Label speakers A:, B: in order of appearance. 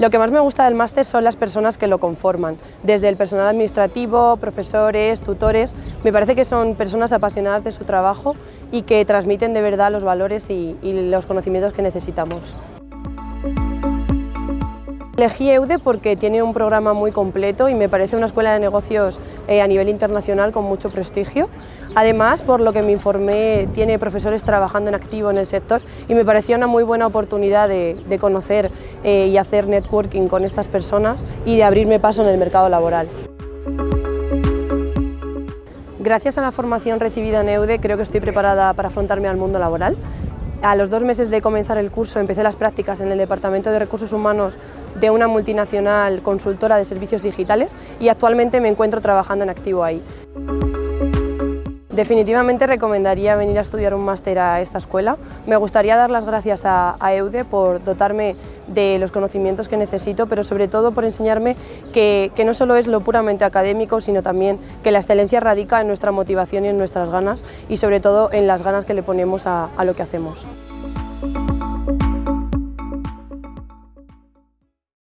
A: Lo que más me gusta del máster son las personas que lo conforman, desde el personal administrativo, profesores, tutores, me parece que son personas apasionadas de su trabajo y que transmiten de verdad los valores y, los conocimientos que necesitamos. Elegí EUDE porque tiene un programa muy completo y me parece una escuela de negocios eh, a nivel internacional con mucho prestigio. Además, por lo que me informé, tiene profesores trabajando en activo en el sector y me pareció una muy buena oportunidad de, conocer eh, y hacer networking con estas personas y de abrirme paso en el mercado laboral. Gracias a la formación recibida en EUDE creo que estoy preparada para afrontarme al mundo laboral. A los dos meses de comenzar el curso empecé las prácticas en el Departamento de Recursos Humanos de una multinacional consultora de servicios digitales y actualmente me encuentro trabajando en activo ahí. Definitivamente recomendaría venir a estudiar un máster a esta escuela. Me gustaría dar las gracias a, EUDE por dotarme de los conocimientos que necesito, pero sobre todo por enseñarme que, no solo es lo puramente académico, sino también que la excelencia radica en nuestra motivación y en nuestras ganas y sobre todo en las ganas que le ponemos a lo que hacemos.